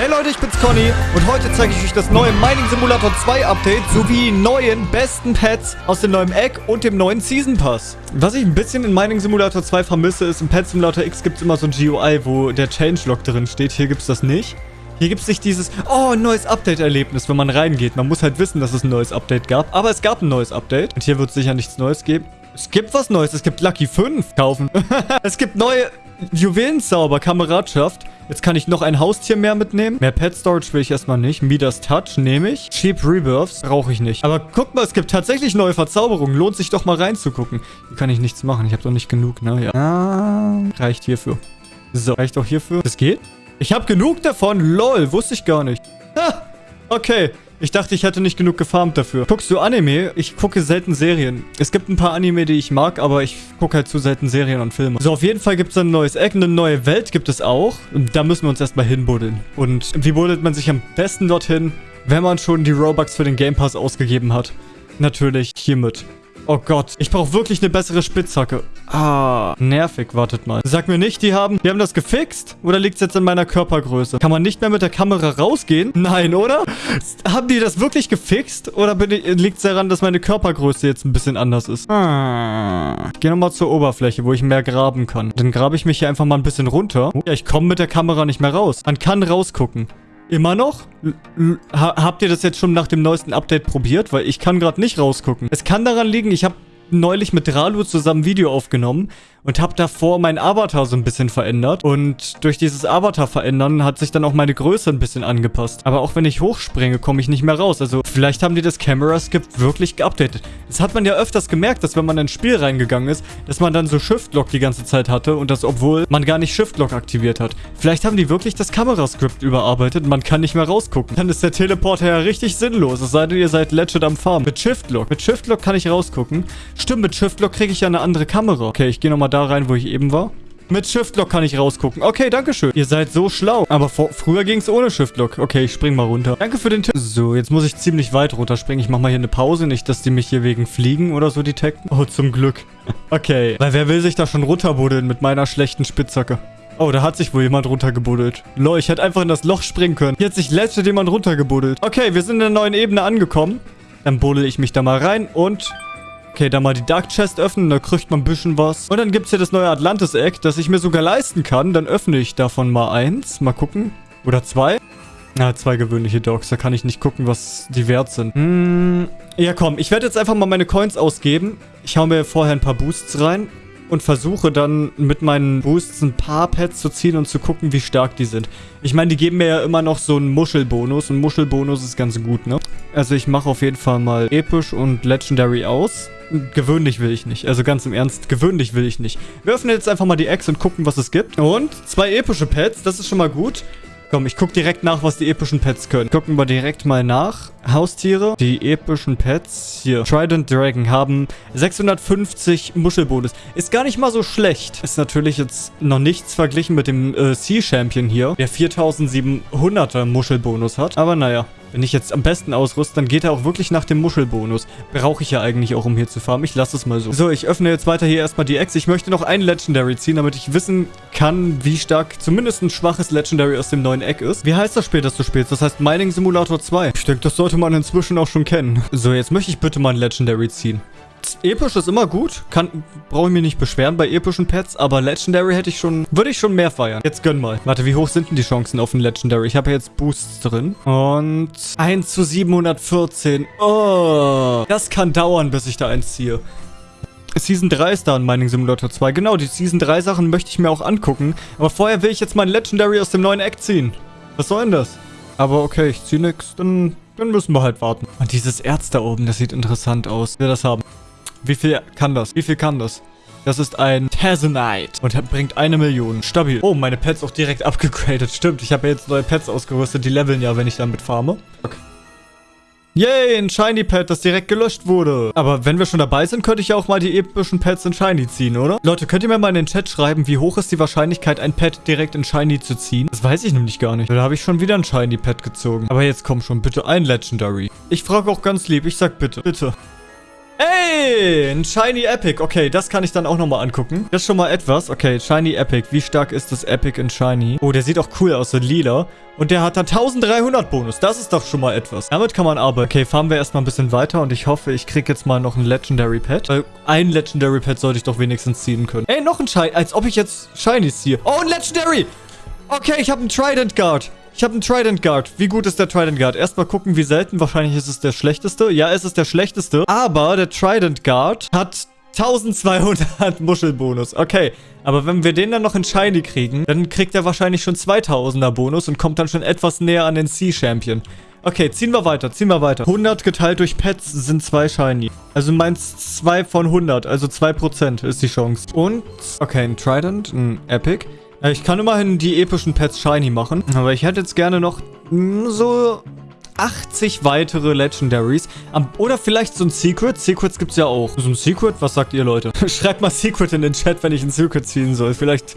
Hey Leute, ich bin's Conny und heute zeige ich euch das neue Mining Simulator 2 Update sowie neuen besten Pets aus dem neuen Egg und dem neuen Season Pass. Was ich ein bisschen in Mining Simulator 2 vermisse, ist im Pet Simulator X gibt es immer so ein GUI, wo der Changelog drin steht. Hier gibt es das nicht. Hier gibt es nicht dieses, oh, ein neues Update-Erlebnis, wenn man reingeht. Man muss halt wissen, dass es ein neues Update gab. Aber es gab ein neues Update. Und hier wird es sicher nichts Neues geben. Es gibt was Neues. Es gibt Lucky 5 kaufen. es gibt neue Juwelenzauber, Kameradschaft. Jetzt kann ich noch ein Haustier mehr mitnehmen. Mehr Pet Storage will ich erstmal nicht. Midas Touch nehme ich. Cheap Rebirths brauche ich nicht. Aber guck mal, es gibt tatsächlich neue Verzauberungen. Lohnt sich doch mal reinzugucken. Hier kann ich nichts machen. Ich habe doch nicht genug, ne? Ja. Ah, reicht hierfür. So, reicht auch hierfür. Das geht? Ich habe genug davon. Lol, wusste ich gar nicht. Ha, okay. Ich dachte, ich hätte nicht genug gefarmt dafür. Guckst du Anime? Ich gucke selten Serien. Es gibt ein paar Anime, die ich mag, aber ich gucke halt zu selten Serien und Filme. So, auf jeden Fall gibt es ein neues Eck. Eine neue Welt gibt es auch. Und da müssen wir uns erstmal hinbuddeln. Und wie buddelt man sich am besten dorthin, wenn man schon die Robux für den Game Pass ausgegeben hat? Natürlich hiermit. Oh Gott, ich brauche wirklich eine bessere Spitzhacke. Ah, nervig, wartet mal. Sag mir nicht, die haben, die haben das gefixt? Oder liegt es jetzt in meiner Körpergröße? Kann man nicht mehr mit der Kamera rausgehen? Nein, oder? Haben die das wirklich gefixt? Oder liegt es daran, dass meine Körpergröße jetzt ein bisschen anders ist? Ah. Ich gehe nochmal zur Oberfläche, wo ich mehr graben kann. Dann grabe ich mich hier einfach mal ein bisschen runter. Ja, ich komme mit der Kamera nicht mehr raus. Man kann rausgucken. Immer noch? Ha habt ihr das jetzt schon nach dem neuesten Update probiert? Weil ich kann gerade nicht rausgucken. Es kann daran liegen, ich habe neulich mit Ralu zusammen Video aufgenommen und habe davor mein Avatar so ein bisschen verändert. Und durch dieses Avatar verändern hat sich dann auch meine Größe ein bisschen angepasst. Aber auch wenn ich hochspringe, komme ich nicht mehr raus. Also vielleicht haben die das Camera Skip wirklich geupdatet. Das hat man ja öfters gemerkt, dass wenn man ins Spiel reingegangen ist, dass man dann so Shift-Lock die ganze Zeit hatte und das obwohl man gar nicht Shift-Lock aktiviert hat. Vielleicht haben die wirklich das Kamerascript überarbeitet und man kann nicht mehr rausgucken. Dann ist der Teleporter ja richtig sinnlos, es sei denn, ihr seid legit am Farm. Mit Shift-Lock. Mit Shift-Lock kann ich rausgucken. Stimmt, mit Shift-Lock kriege ich ja eine andere Kamera. Okay, ich gehe nochmal da rein, wo ich eben war. Mit Shift-Lock kann ich rausgucken. Okay, danke schön. Ihr seid so schlau. Aber vor, früher ging es ohne Shift-Lock. Okay, ich spring mal runter. Danke für den Tipp. So, jetzt muss ich ziemlich weit runterspringen. Ich mache mal hier eine Pause. Nicht, dass die mich hier wegen Fliegen oder so detekten. Oh, zum Glück. Okay. Weil wer will sich da schon runterbuddeln mit meiner schlechten Spitzhacke? Oh, da hat sich wohl jemand runtergebuddelt. Lol, ich hätte einfach in das Loch springen können. Hier hat sich letzte jemand runtergebuddelt. Okay, wir sind in der neuen Ebene angekommen. Dann buddel ich mich da mal rein und Okay, dann mal die Dark Chest öffnen, da kriegt man ein bisschen was. Und dann gibt es hier das neue Atlantis-Egg, das ich mir sogar leisten kann. Dann öffne ich davon mal eins. Mal gucken. Oder zwei. Ja, zwei gewöhnliche Dogs. Da kann ich nicht gucken, was die wert sind. Hm, ja, komm. Ich werde jetzt einfach mal meine Coins ausgeben. Ich hau mir vorher ein paar Boosts rein und versuche dann mit meinen Boosts ein paar Pets zu ziehen und zu gucken, wie stark die sind. Ich meine, die geben mir ja immer noch so einen Muschelbonus und Muschelbonus ist ganz gut, ne? Also ich mache auf jeden Fall mal episch und legendary aus. Gewöhnlich will ich nicht. Also ganz im Ernst, gewöhnlich will ich nicht. Wir öffnen jetzt einfach mal die Eggs und gucken, was es gibt. Und zwei epische Pets, das ist schon mal gut. Komm, ich guck direkt nach, was die epischen Pets können. Gucken wir direkt mal nach. Haustiere. Die epischen Pets. Hier. Trident Dragon haben 650 Muschelbonus. Ist gar nicht mal so schlecht. Ist natürlich jetzt noch nichts verglichen mit dem äh, Sea Champion hier, der 4700er Muschelbonus hat. Aber naja. Wenn ich jetzt am besten ausrüste, dann geht er auch wirklich nach dem Muschelbonus. Brauche ich ja eigentlich auch, um hier zu farmen. Ich lasse es mal so. So, ich öffne jetzt weiter hier erstmal die Eggs. Ich möchte noch ein Legendary ziehen, damit ich wissen kann, wie stark zumindest ein schwaches Legendary aus dem neuen Egg ist. Wie heißt das Spiel, das du spielst? Das heißt Mining Simulator 2. Ich denke, das sollte man inzwischen auch schon kennen. So, jetzt möchte ich bitte mal ein Legendary ziehen. Episch ist immer gut. Kann, brauche ich mich nicht beschweren bei epischen Pets. Aber Legendary hätte ich schon, würde ich schon mehr feiern. Jetzt gönn mal. Warte, wie hoch sind denn die Chancen auf ein Legendary? Ich habe ja jetzt Boosts drin. Und 1 zu 714. Oh, das kann dauern, bis ich da eins ziehe. Season 3 ist da in Mining Simulator 2. Genau, die Season 3 Sachen möchte ich mir auch angucken. Aber vorher will ich jetzt mein Legendary aus dem neuen Eck ziehen. Was soll denn das? Aber okay, ich ziehe nichts. Dann, dann müssen wir halt warten. Und dieses Erz da oben, das sieht interessant aus. Wir das haben. Wie viel kann das? Wie viel kann das? Das ist ein Tazonite und bringt eine Million. Stabil. Oh, meine Pets auch direkt abgegradet. Stimmt, ich habe ja jetzt neue Pets ausgerüstet. Die leveln ja, wenn ich damit farme. Okay. Yay, ein Shiny Pet, das direkt gelöscht wurde. Aber wenn wir schon dabei sind, könnte ich ja auch mal die epischen Pets in Shiny ziehen, oder? Leute, könnt ihr mir mal in den Chat schreiben, wie hoch ist die Wahrscheinlichkeit, ein Pet direkt in Shiny zu ziehen? Das weiß ich nämlich gar nicht. Da habe ich schon wieder ein Shiny Pet gezogen. Aber jetzt komm schon, bitte ein Legendary. Ich frage auch ganz lieb, ich sag bitte, bitte. Ey, ein Shiny Epic. Okay, das kann ich dann auch nochmal angucken. Das ist schon mal etwas. Okay, Shiny Epic. Wie stark ist das Epic in Shiny? Oh, der sieht auch cool aus, so lila. Und der hat dann 1300 Bonus. Das ist doch schon mal etwas. Damit kann man arbeiten. Okay, fahren wir erstmal ein bisschen weiter und ich hoffe, ich kriege jetzt mal noch ein Legendary Pet. Weil ein Legendary Pet sollte ich doch wenigstens ziehen können. Ey, noch ein Shiny. Als ob ich jetzt Shinies ziehe. Oh, ein Legendary. Okay, ich habe einen Trident Guard. Ich habe einen Trident Guard. Wie gut ist der Trident Guard? Erstmal gucken, wie selten. Wahrscheinlich ist es der schlechteste. Ja, es ist der schlechteste. Aber der Trident Guard hat 1200 Muschelbonus. Okay, aber wenn wir den dann noch in Shiny kriegen, dann kriegt er wahrscheinlich schon 2000er Bonus und kommt dann schon etwas näher an den Sea-Champion. Okay, ziehen wir weiter, ziehen wir weiter. 100 geteilt durch Pets sind zwei Shiny. Also meins 2 von 100, also 2% ist die Chance. Und, okay, ein Trident, ein Epic. Ich kann immerhin die epischen Pets shiny machen. Aber ich hätte jetzt gerne noch so 80 weitere Legendaries. Oder vielleicht so ein Secret. Secrets gibt es ja auch. So ein Secret? Was sagt ihr, Leute? Schreibt mal Secret in den Chat, wenn ich ein Secret ziehen soll. Vielleicht...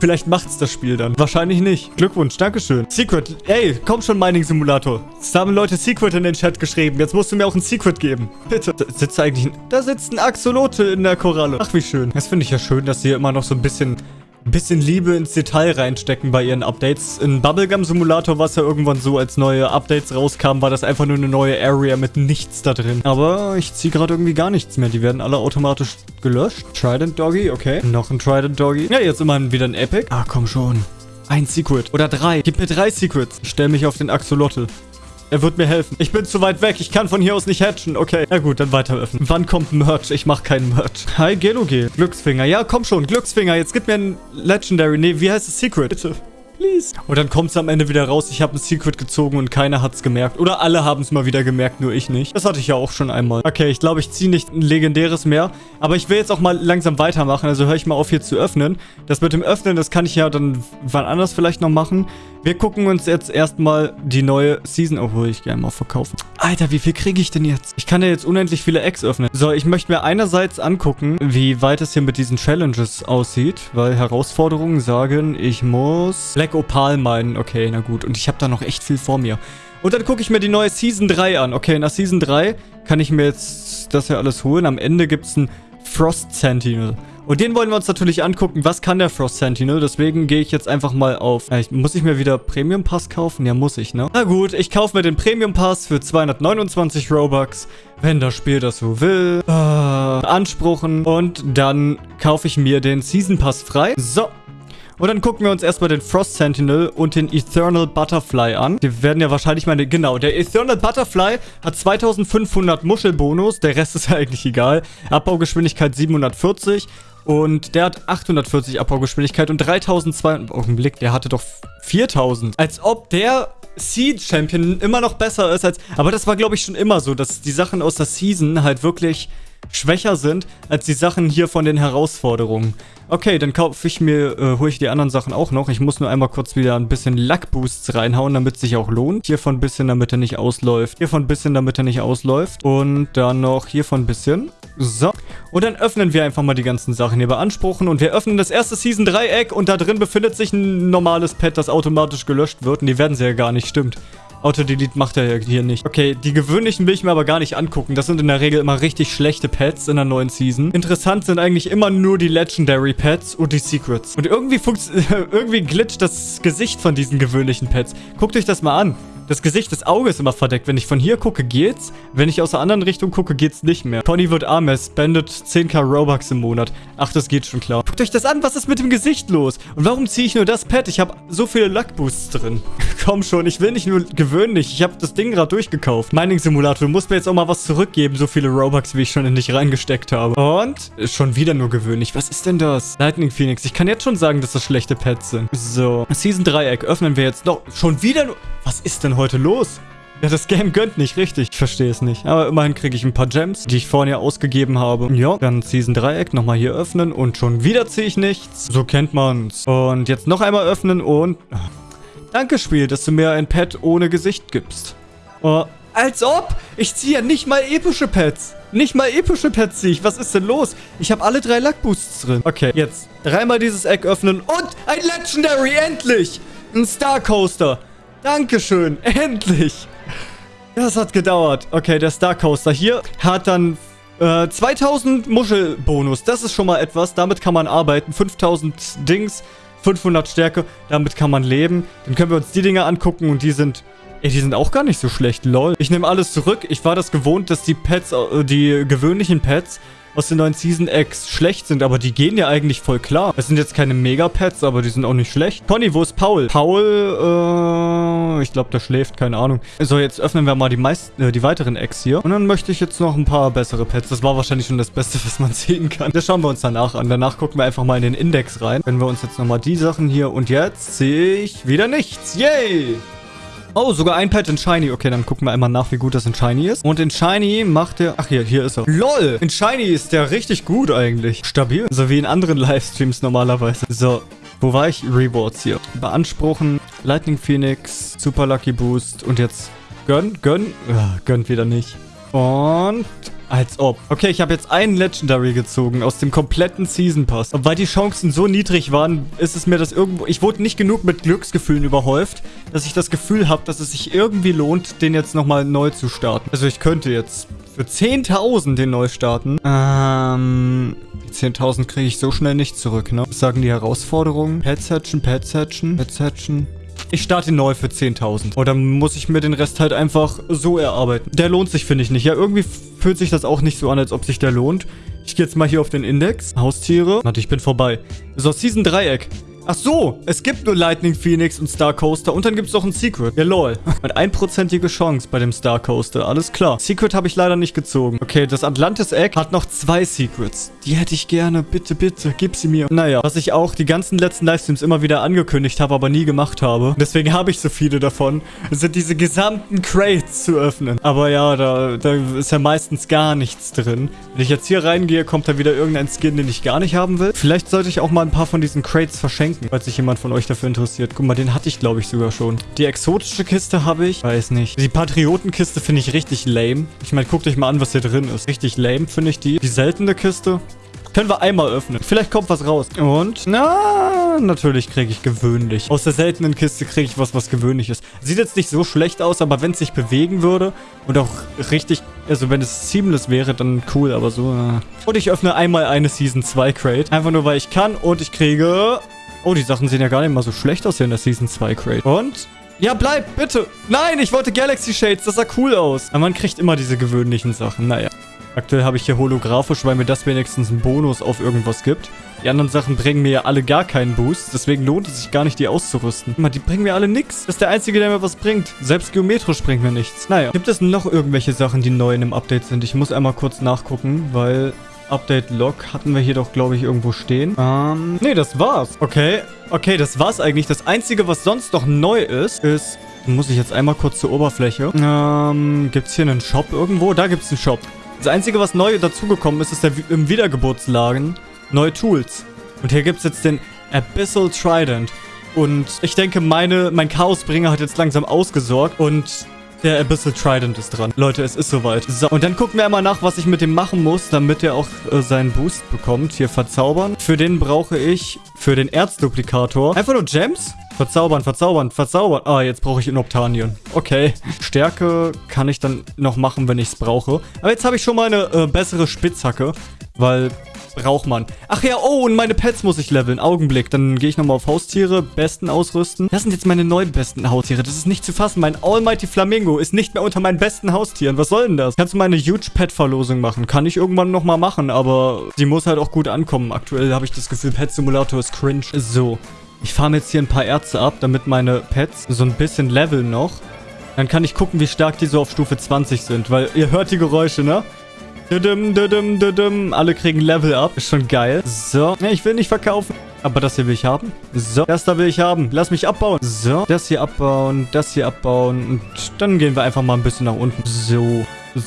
Vielleicht macht's das Spiel dann. Wahrscheinlich nicht. Glückwunsch, Dankeschön. Secret. Ey, komm schon, Mining Simulator. Es haben Leute Secret in den Chat geschrieben. Jetzt musst du mir auch ein Secret geben. Bitte. Da sitzt eigentlich ein... Da sitzt ein Axolotl in der Koralle. Ach, wie schön. Das finde ich ja schön, dass sie immer noch so ein bisschen bisschen Liebe ins Detail reinstecken bei ihren Updates. In Bubblegum Simulator war es ja irgendwann so, als neue Updates rauskamen, war das einfach nur eine neue Area mit nichts da drin. Aber ich ziehe gerade irgendwie gar nichts mehr. Die werden alle automatisch gelöscht. Trident Doggy, okay. Noch ein Trident Doggy. Ja, jetzt immerhin wieder ein Epic. Ah, komm schon. Ein Secret. Oder drei. Gib mir drei Secrets. Ich stelle mich auf den Axolotl. Er wird mir helfen. Ich bin zu weit weg. Ich kann von hier aus nicht hatchen. Okay. Na gut, dann weiter öffnen. Wann kommt Merch? Ich mache keinen Merch. Hi, Geloge. Glücksfinger. Ja, komm schon. Glücksfinger. Jetzt gib mir ein Legendary. Nee, wie heißt es? Secret. Bitte. Please. Und dann kommt es am Ende wieder raus, ich habe ein Secret gezogen und keiner hat es gemerkt. Oder alle haben es mal wieder gemerkt, nur ich nicht. Das hatte ich ja auch schon einmal. Okay, ich glaube, ich ziehe nicht ein legendäres mehr. Aber ich will jetzt auch mal langsam weitermachen, also höre ich mal auf hier zu öffnen. Das mit dem Öffnen, das kann ich ja dann wann anders vielleicht noch machen. Wir gucken uns jetzt erstmal die neue Season... Obwohl, ich gerne mal verkaufen. Alter, wie viel kriege ich denn jetzt? Ich kann ja jetzt unendlich viele Eggs öffnen. So, ich möchte mir einerseits angucken, wie weit es hier mit diesen Challenges aussieht. Weil Herausforderungen sagen, ich muss Black Opal meinen. Okay, na gut. Und ich habe da noch echt viel vor mir. Und dann gucke ich mir die neue Season 3 an. Okay, nach Season 3 kann ich mir jetzt das ja alles holen. Am Ende gibt es ein Frost Sentinel. Und den wollen wir uns natürlich angucken. Was kann der Frost Sentinel? Deswegen gehe ich jetzt einfach mal auf... Ich, muss ich mir wieder Premium Pass kaufen? Ja, muss ich, ne? Na gut, ich kaufe mir den Premium Pass für 229 Robux. Wenn das Spiel das so will. Äh, anspruchen. Und dann kaufe ich mir den Season Pass frei. So, und dann gucken wir uns erstmal den Frost Sentinel und den Eternal Butterfly an. Die werden ja wahrscheinlich meine... Genau, der Eternal Butterfly hat 2500 Muschelbonus. Der Rest ist ja eigentlich egal. Abbaugeschwindigkeit 740. Und der hat 840 Abbaugeschwindigkeit und 3200... Augenblick, der hatte doch 4000. Als ob der Seed Champion immer noch besser ist als... Aber das war, glaube ich, schon immer so, dass die Sachen aus der Season halt wirklich schwächer sind als die Sachen hier von den Herausforderungen. Okay, dann kaufe ich mir, äh, hole ich die anderen Sachen auch noch. Ich muss nur einmal kurz wieder ein bisschen Luck-Boosts reinhauen, damit es sich auch lohnt. Hiervon ein bisschen, damit er nicht ausläuft. Hiervon ein bisschen, damit er nicht ausläuft. Und dann noch hiervon ein bisschen. So. Und dann öffnen wir einfach mal die ganzen Sachen hier beanspruchen. Und wir öffnen das erste Season Dreieck und da drin befindet sich ein normales Pet, das automatisch gelöscht wird. Und die werden sie ja gar nicht, stimmt. Auto-Delete macht er ja hier nicht. Okay, die gewöhnlichen will ich mir aber gar nicht angucken. Das sind in der Regel immer richtig schlechte Pets in der neuen Season. Interessant sind eigentlich immer nur die Legendary Pets und die Secrets. Und irgendwie, irgendwie glitscht das Gesicht von diesen gewöhnlichen Pets. Guckt euch das mal an. Das Gesicht, das Auge ist immer verdeckt. Wenn ich von hier gucke, geht's. Wenn ich aus der anderen Richtung gucke, geht's nicht mehr. Conny wird arm, er spendet 10k Robux im Monat. Ach, das geht schon klar. Guckt euch das an, was ist mit dem Gesicht los? Und warum ziehe ich nur das Pad? Ich habe so viele Luck-Boosts drin. Komm schon, ich will nicht nur gewöhnlich. Ich habe das Ding gerade durchgekauft. Mining-Simulator, du musst mir jetzt auch mal was zurückgeben. So viele Robux, wie ich schon in dich reingesteckt habe. Und schon wieder nur gewöhnlich. Was ist denn das? Lightning Phoenix. Ich kann jetzt schon sagen, dass das schlechte Pads sind. So, Season Dreieck öffnen wir jetzt noch. Schon wieder nur... Was ist denn heute los? Ja, das Game gönnt nicht, richtig. Ich verstehe es nicht. Aber immerhin kriege ich ein paar Gems, die ich vorhin ja ausgegeben habe. Ja, dann Season Dreieck nochmal hier öffnen und schon wieder ziehe ich nichts. So kennt man's. Und jetzt noch einmal öffnen und... Danke, Spiel, dass du mir ein Pet ohne Gesicht gibst. Oh, als ob! Ich ziehe ja nicht mal epische Pets. Nicht mal epische Pets ziehe ich. Was ist denn los? Ich habe alle drei Luck Boosts drin. Okay, jetzt dreimal dieses Eck öffnen und ein Legendary, endlich! Ein Star Coaster. Dankeschön, endlich. Das hat gedauert. Okay, der Star Coaster hier hat dann Äh, 2000 Muschelbonus. Das ist schon mal etwas. Damit kann man arbeiten. 5000 Dings. 500 Stärke. Damit kann man leben. Dann können wir uns die Dinge angucken und die sind... Ey, die sind auch gar nicht so schlecht, lol. Ich nehme alles zurück. Ich war das gewohnt, dass die Pets, äh, die gewöhnlichen Pets aus den neuen Season X schlecht sind, aber die gehen ja eigentlich voll klar. Es sind jetzt keine Mega-Pets, aber die sind auch nicht schlecht. Conny, wo ist Paul? Paul, äh, ich glaube, der schläft, keine Ahnung. So, jetzt öffnen wir mal die meisten, äh, die weiteren Eggs hier. Und dann möchte ich jetzt noch ein paar bessere Pets. Das war wahrscheinlich schon das Beste, was man sehen kann. Das schauen wir uns danach an. Danach gucken wir einfach mal in den Index rein. Wenn wir uns jetzt nochmal die Sachen hier und jetzt sehe ich wieder nichts. Yay! Oh, sogar ein Pet in Shiny. Okay, dann gucken wir einmal nach, wie gut das in Shiny ist. Und in Shiny macht er... Ach, hier, hier ist er. LOL! In Shiny ist der richtig gut eigentlich. Stabil. So wie in anderen Livestreams normalerweise. So, wo war ich? Rewards hier. Beanspruchen, Lightning Phoenix, Super Lucky Boost und jetzt Gönn, gönn. Ugh, gönnt wieder nicht. Und als ob. Okay, ich habe jetzt einen Legendary gezogen aus dem kompletten Season Pass. Und weil die Chancen so niedrig waren, ist es mir das irgendwo... Ich wurde nicht genug mit Glücksgefühlen überhäuft, dass ich das Gefühl habe, dass es sich irgendwie lohnt, den jetzt nochmal neu zu starten. Also ich könnte jetzt für 10.000 den neu starten. Ähm... Die 10.000 kriege ich so schnell nicht zurück, ne? Was sagen die Herausforderungen? Pets hatchen, Pets hatchen, Pets hatchen. Ich starte neu für 10.000. Und dann muss ich mir den Rest halt einfach so erarbeiten. Der lohnt sich, finde ich nicht. Ja, irgendwie fühlt sich das auch nicht so an, als ob sich der lohnt. Ich gehe jetzt mal hier auf den Index. Haustiere. Warte, ich bin vorbei. So, Season Dreieck. Ach so, es gibt nur Lightning Phoenix und Star Coaster und dann gibt es noch ein Secret. Ja, lol. Mit einprozentige Chance bei dem Star Coaster. Alles klar. Secret habe ich leider nicht gezogen. Okay, das Atlantis Egg hat noch zwei Secrets. Die hätte ich gerne. Bitte, bitte, gib sie mir. Naja, was ich auch die ganzen letzten Livestreams immer wieder angekündigt habe, aber nie gemacht habe. Deswegen habe ich so viele davon. sind diese gesamten Crates zu öffnen. Aber ja, da, da ist ja meistens gar nichts drin. Wenn ich jetzt hier reingehe, kommt da wieder irgendein Skin, den ich gar nicht haben will. Vielleicht sollte ich auch mal ein paar von diesen Crates verschenken verlinken, falls sich jemand von euch dafür interessiert. Guck mal, den hatte ich, glaube ich, sogar schon. Die exotische Kiste habe ich. Weiß nicht. Die Patriotenkiste finde ich richtig lame. Ich meine, guckt euch mal an, was hier drin ist. Richtig lame finde ich die. Die seltene Kiste. Können wir einmal öffnen. Vielleicht kommt was raus. Und, na, natürlich kriege ich gewöhnlich. Aus der seltenen Kiste kriege ich was, was gewöhnlich ist. Sieht jetzt nicht so schlecht aus, aber wenn es sich bewegen würde und auch richtig, also wenn es seamless wäre, dann cool, aber so, na. Und ich öffne einmal eine Season 2 Crate. Einfach nur, weil ich kann und ich kriege Oh, die Sachen sehen ja gar nicht mal so schlecht aus hier in der Season 2 Crate. Und? Ja, bleib, bitte. Nein, ich wollte Galaxy Shades. Das sah cool aus. Aber man kriegt immer diese gewöhnlichen Sachen. Naja. Aktuell habe ich hier holographisch, weil mir das wenigstens einen Bonus auf irgendwas gibt. Die anderen Sachen bringen mir ja alle gar keinen Boost. Deswegen lohnt es sich gar nicht, die auszurüsten. Mal, die bringen mir alle nichts. Das ist der einzige, der mir was bringt. Selbst geometrisch bringt mir nichts. Naja. Gibt es noch irgendwelche Sachen, die neu in dem Update sind? Ich muss einmal kurz nachgucken, weil Update-Log hatten wir hier doch, glaube ich, irgendwo stehen. Ähm, nee, das war's. Okay, okay, das war's eigentlich. Das Einzige, was sonst noch neu ist, ist... Muss ich jetzt einmal kurz zur Oberfläche. Ähm, gibt's hier einen Shop irgendwo? Da gibt's einen Shop. Das Einzige, was neu dazugekommen ist, ist der im Wiedergeburtslagen neue Tools. Und hier gibt's jetzt den Abyssal Trident. Und ich denke, meine, mein Chaosbringer hat jetzt langsam ausgesorgt. Und der Abyssal Trident ist dran. Leute, es ist soweit. So, und dann gucken wir einmal nach, was ich mit dem machen muss, damit er auch äh, seinen Boost bekommt. Hier verzaubern. Für den brauche ich, für den Erzduplikator, einfach nur Gems. Verzaubern, verzaubern, verzaubern. Ah, jetzt brauche ich Inoptanion. Okay. Stärke kann ich dann noch machen, wenn ich es brauche. Aber jetzt habe ich schon mal eine äh, bessere Spitzhacke, weil braucht man. Ach ja, oh, und meine Pets muss ich leveln. Augenblick. Dann gehe ich nochmal auf Haustiere. Besten ausrüsten. Das sind jetzt meine neuen besten Haustiere. Das ist nicht zu fassen. Mein Almighty Flamingo ist nicht mehr unter meinen besten Haustieren. Was soll denn das? Kannst du mal eine Huge Pet Verlosung machen? Kann ich irgendwann nochmal machen, aber die muss halt auch gut ankommen. Aktuell habe ich das Gefühl, Pet Simulator ist cringe. So. Ich farme jetzt hier ein paar Ärzte ab, damit meine Pets so ein bisschen leveln noch. Dann kann ich gucken, wie stark die so auf Stufe 20 sind, weil ihr hört die Geräusche, ne? Düdüm, düdüm, düdüm. Alle kriegen Level up. Ist schon geil. So. Ich will nicht verkaufen. Aber das hier will ich haben. So. Das da will ich haben. Lass mich abbauen. So. Das hier abbauen. Das hier abbauen. Und dann gehen wir einfach mal ein bisschen nach unten. So.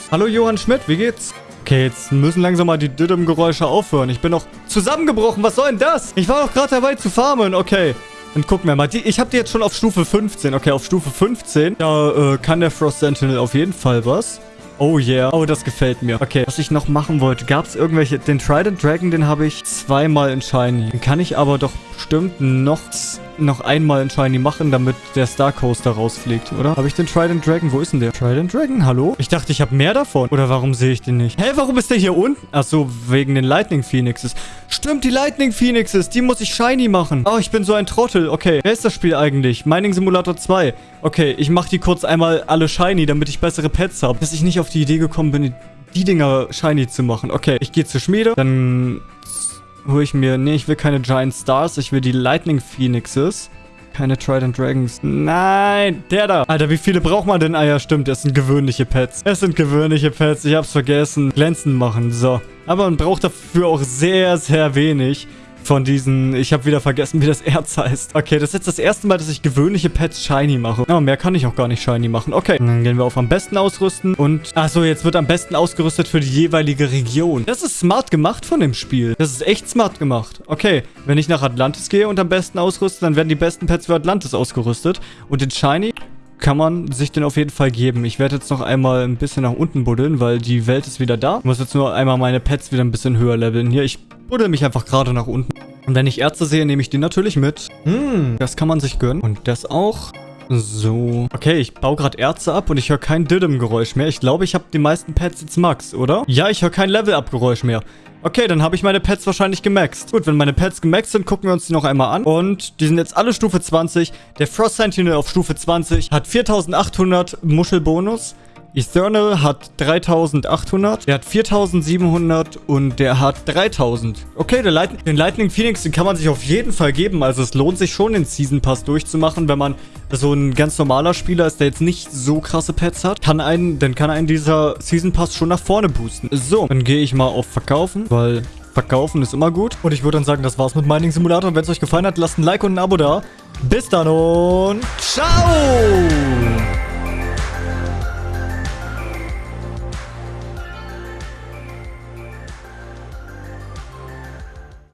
Hallo Johann Schmidt. Wie geht's? Okay, jetzt müssen langsam mal die Düdüm-Geräusche aufhören. Ich bin noch zusammengebrochen. Was soll denn das? Ich war doch gerade dabei zu farmen. Okay. Dann gucken wir mal. Die, ich habe die jetzt schon auf Stufe 15. Okay, auf Stufe 15. Da äh, kann der Frost Sentinel auf jeden Fall was. Oh yeah. Oh, das gefällt mir. Okay, was ich noch machen wollte. Gab es irgendwelche... Den Trident Dragon, den habe ich zweimal in Shiny. Den kann ich aber doch bestimmt noch, noch einmal ein Shiny machen, damit der Star Coaster rausfliegt, oder? Habe ich den Trident Dragon? Wo ist denn der? Trident Dragon? Hallo? Ich dachte, ich habe mehr davon. Oder warum sehe ich den nicht? Hä, warum ist der hier unten? Ach so, wegen den Lightning Phoenixes. Stimmt, die Lightning Phoenixes. Die muss ich Shiny machen. Oh, ich bin so ein Trottel. Okay, wer ist das Spiel eigentlich? Mining Simulator 2. Okay, ich mache die kurz einmal alle Shiny, damit ich bessere Pets habe. Dass ich nicht auf die Idee gekommen bin, die Dinger Shiny zu machen. Okay, ich gehe zur Schmiede. Dann hole ich mir... Nee, ich will keine Giant Stars. Ich will die Lightning Phoenixes. Keine Trident Dragons. Nein, der da. Alter, wie viele braucht man denn? Ah ja, stimmt, das sind gewöhnliche Pets. Es sind gewöhnliche Pets. Ich hab's vergessen. Glänzen machen, so. Aber man braucht dafür auch sehr, sehr wenig von diesen... Ich habe wieder vergessen, wie das Erz heißt. Okay, das ist jetzt das erste Mal, dass ich gewöhnliche Pets shiny mache. Aber mehr kann ich auch gar nicht shiny machen. Okay, dann gehen wir auf am besten ausrüsten und... Achso, jetzt wird am besten ausgerüstet für die jeweilige Region. Das ist smart gemacht von dem Spiel. Das ist echt smart gemacht. Okay, wenn ich nach Atlantis gehe und am besten ausrüste, dann werden die besten Pets für Atlantis ausgerüstet. Und den shiny kann man sich den auf jeden Fall geben. Ich werde jetzt noch einmal ein bisschen nach unten buddeln, weil die Welt ist wieder da. Ich muss jetzt nur einmal meine Pets wieder ein bisschen höher leveln. Hier, ich buddel mich einfach gerade nach unten. Und wenn ich Ärzte sehe, nehme ich die natürlich mit. Hm, das kann man sich gönnen. Und das auch. So. Okay, ich baue gerade Ärzte ab und ich höre kein Diddem-Geräusch mehr. Ich glaube, ich habe die meisten Pets jetzt Max, oder? Ja, ich höre kein Level-Up-Geräusch mehr. Okay, dann habe ich meine Pets wahrscheinlich gemaxt. Gut, wenn meine Pets gemaxt sind, gucken wir uns die noch einmal an. Und die sind jetzt alle Stufe 20. Der Frost Sentinel auf Stufe 20 hat 4800 Muschelbonus. Ethernal hat 3800, der hat 4700 und der hat 3000. Okay, Light den Lightning Phoenix, den kann man sich auf jeden Fall geben. Also es lohnt sich schon, den Season Pass durchzumachen, wenn man so ein ganz normaler Spieler ist, der jetzt nicht so krasse Pets hat. Kann einen, dann kann einen dieser Season Pass schon nach vorne boosten. So, dann gehe ich mal auf Verkaufen, weil Verkaufen ist immer gut. Und ich würde dann sagen, das war's mit Mining Simulator. Wenn es euch gefallen hat, lasst ein Like und ein Abo da. Bis dann und ciao!